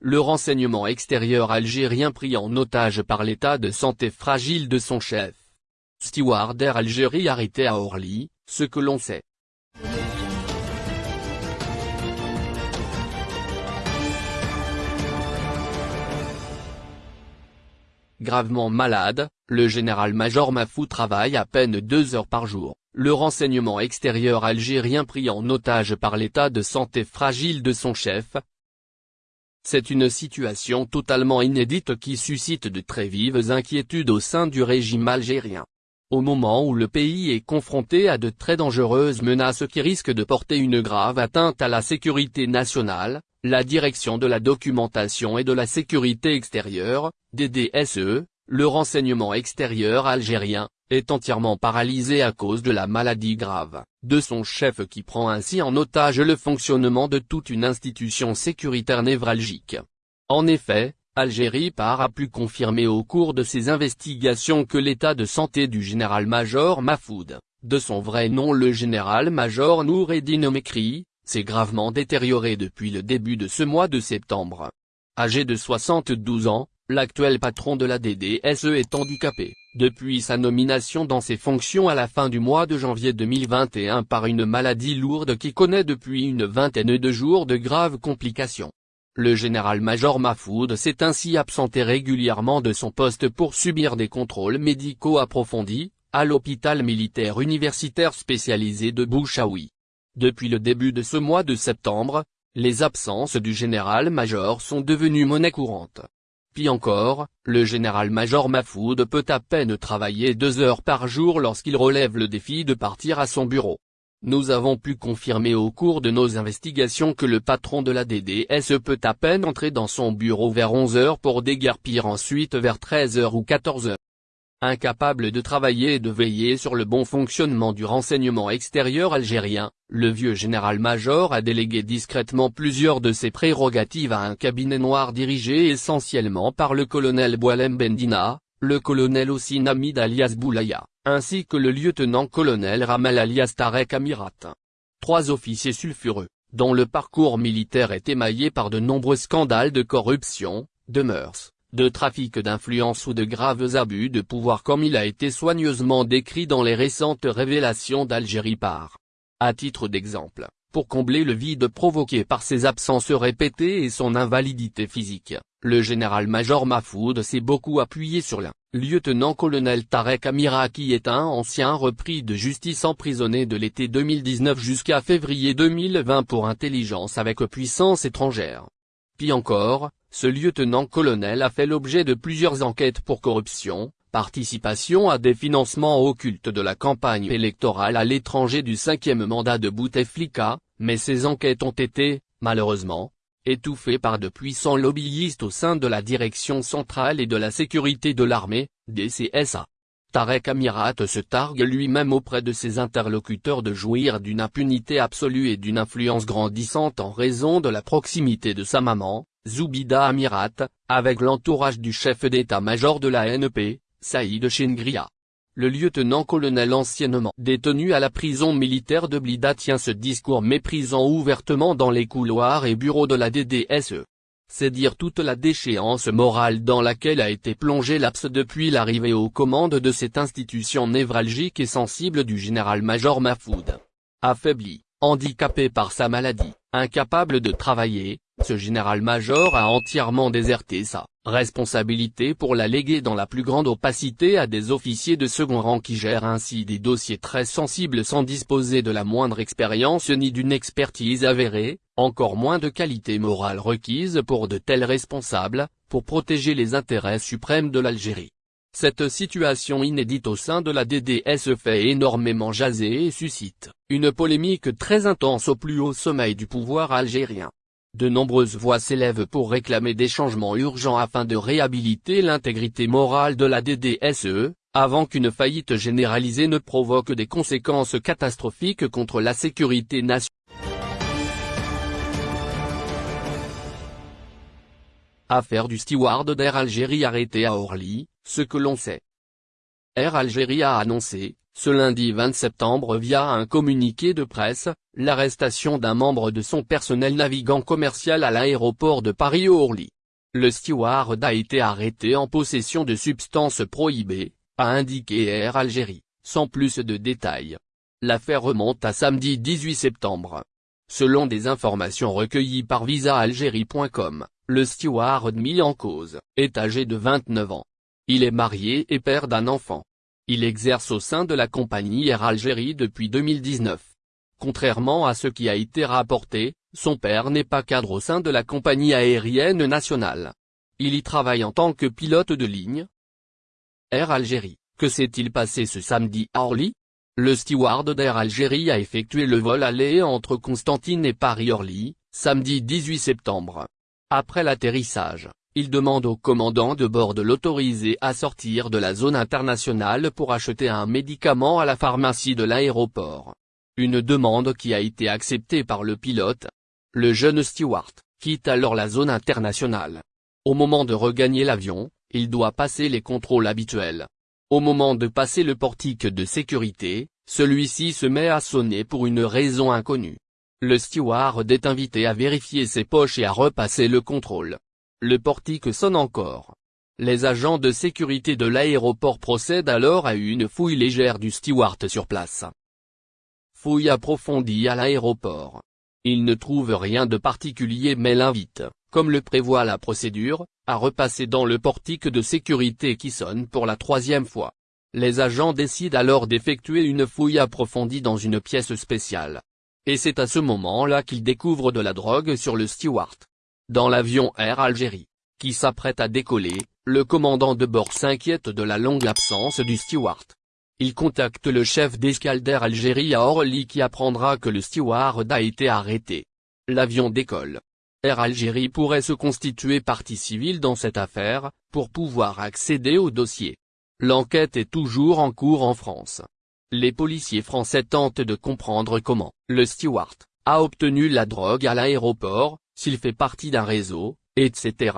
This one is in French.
le renseignement extérieur algérien pris en otage par l'état de santé fragile de son chef. Steward Air Algérie arrêté à Orly, ce que l'on sait. Gravement malade, le général-major Mafou travaille à peine deux heures par jour. Le renseignement extérieur algérien pris en otage par l'état de santé fragile de son chef. C'est une situation totalement inédite qui suscite de très vives inquiétudes au sein du régime algérien. Au moment où le pays est confronté à de très dangereuses menaces qui risquent de porter une grave atteinte à la sécurité nationale, la Direction de la documentation et de la sécurité extérieure, DDSE, le renseignement extérieur algérien, est entièrement paralysé à cause de la maladie grave de son chef qui prend ainsi en otage le fonctionnement de toute une institution sécuritaire névralgique. En effet, Algérie par a pu confirmer au cours de ses investigations que l'état de santé du général-major Mahfoud, de son vrai nom le général-major Noureddin Mekri, s'est gravement détérioré depuis le début de ce mois de septembre. Âgé de 72 ans, l'actuel patron de la DDSE est handicapé, depuis sa nomination dans ses fonctions à la fin du mois de janvier 2021 par une maladie lourde qui connaît depuis une vingtaine de jours de graves complications. Le général-major Mahfoud s'est ainsi absenté régulièrement de son poste pour subir des contrôles médicaux approfondis, à l'hôpital militaire universitaire spécialisé de Bouchaoui. Depuis le début de ce mois de septembre, les absences du général-major sont devenues monnaie courante. Encore, le général-major Mahfoud peut à peine travailler deux heures par jour lorsqu'il relève le défi de partir à son bureau. Nous avons pu confirmer au cours de nos investigations que le patron de la DDS peut à peine entrer dans son bureau vers 11 heures pour déguerpir ensuite vers 13 heures ou 14 heures. Incapable de travailler et de veiller sur le bon fonctionnement du renseignement extérieur algérien, le vieux général-major a délégué discrètement plusieurs de ses prérogatives à un cabinet noir dirigé essentiellement par le colonel Boalem Bendina, le colonel Ossine Hamid alias Boulaya, ainsi que le lieutenant-colonel Ramel alias Tarek Amirat. Trois officiers sulfureux, dont le parcours militaire est émaillé par de nombreux scandales de corruption, de mœurs, de trafic d'influence ou de graves abus de pouvoir comme il a été soigneusement décrit dans les récentes révélations d'Algérie par. À titre d'exemple, pour combler le vide provoqué par ses absences répétées et son invalidité physique, le général-major Mahfoud s'est beaucoup appuyé sur l'un, lieutenant-colonel Tarek Amira qui est un ancien repris de justice emprisonné de l'été 2019 jusqu'à février 2020 pour intelligence avec puissance étrangère. Puis encore, ce lieutenant-colonel a fait l'objet de plusieurs enquêtes pour corruption, participation à des financements occultes de la campagne électorale à l'étranger du cinquième mandat de Bouteflika, mais ces enquêtes ont été, malheureusement, étouffées par de puissants lobbyistes au sein de la Direction centrale et de la sécurité de l'armée, DCSA. Tarek Amirat se targue lui-même auprès de ses interlocuteurs de jouir d'une impunité absolue et d'une influence grandissante en raison de la proximité de sa maman, Zoubida Amirat, avec l'entourage du chef d'état-major de la NP, Saïd Chengria. Le lieutenant-colonel anciennement détenu à la prison militaire de Blida tient ce discours méprisant ouvertement dans les couloirs et bureaux de la DDSE. C'est dire toute la déchéance morale dans laquelle a été plongé l'APS depuis l'arrivée aux commandes de cette institution névralgique et sensible du général-major Mahfoud. Affaibli, handicapé par sa maladie, incapable de travailler, ce général-major a entièrement déserté sa responsabilité pour la léguer dans la plus grande opacité à des officiers de second rang qui gèrent ainsi des dossiers très sensibles sans disposer de la moindre expérience ni d'une expertise avérée, encore moins de qualité morale requise pour de tels responsables, pour protéger les intérêts suprêmes de l'Algérie. Cette situation inédite au sein de la DDS fait énormément jaser et suscite une polémique très intense au plus haut sommet du pouvoir algérien. De nombreuses voix s'élèvent pour réclamer des changements urgents afin de réhabiliter l'intégrité morale de la DDSE, avant qu'une faillite généralisée ne provoque des conséquences catastrophiques contre la sécurité nationale. Affaire du steward d'Air Algérie arrêté à Orly, ce que l'on sait. Air Algérie a annoncé, ce lundi 20 septembre via un communiqué de presse, l'arrestation d'un membre de son personnel navigant commercial à l'aéroport de Paris-Orly. Le steward a été arrêté en possession de substances prohibées, a indiqué Air Algérie, sans plus de détails. L'affaire remonte à samedi 18 septembre. Selon des informations recueillies par visaalgérie.com, le steward mis en cause, est âgé de 29 ans. Il est marié et père d'un enfant. Il exerce au sein de la compagnie Air Algérie depuis 2019. Contrairement à ce qui a été rapporté, son père n'est pas cadre au sein de la compagnie aérienne nationale. Il y travaille en tant que pilote de ligne. Air Algérie, que s'est-il passé ce samedi à Orly? Le steward d'Air Algérie a effectué le vol aller entre Constantine et Paris-Orly, samedi 18 septembre. Après l'atterrissage, il demande au commandant de bord de l'autoriser à sortir de la zone internationale pour acheter un médicament à la pharmacie de l'aéroport. Une demande qui a été acceptée par le pilote. Le jeune steward, quitte alors la zone internationale. Au moment de regagner l'avion, il doit passer les contrôles habituels. Au moment de passer le portique de sécurité, celui-ci se met à sonner pour une raison inconnue. Le steward est invité à vérifier ses poches et à repasser le contrôle. Le portique sonne encore. Les agents de sécurité de l'aéroport procèdent alors à une fouille légère du steward sur place. Fouille approfondie à l'aéroport. Ils ne trouvent rien de particulier mais l'invitent, comme le prévoit la procédure, à repasser dans le portique de sécurité qui sonne pour la troisième fois. Les agents décident alors d'effectuer une fouille approfondie dans une pièce spéciale. Et c'est à ce moment-là qu'ils découvrent de la drogue sur le steward. Dans l'avion Air Algérie, qui s'apprête à décoller, le commandant de bord s'inquiète de la longue absence du steward. Il contacte le chef d'escale d'Air Algérie à Orly qui apprendra que le steward a été arrêté. L'avion décolle. Air Algérie pourrait se constituer partie civile dans cette affaire, pour pouvoir accéder au dossier. L'enquête est toujours en cours en France. Les policiers français tentent de comprendre comment le steward a obtenu la drogue à l'aéroport, s'il fait partie d'un réseau, etc.,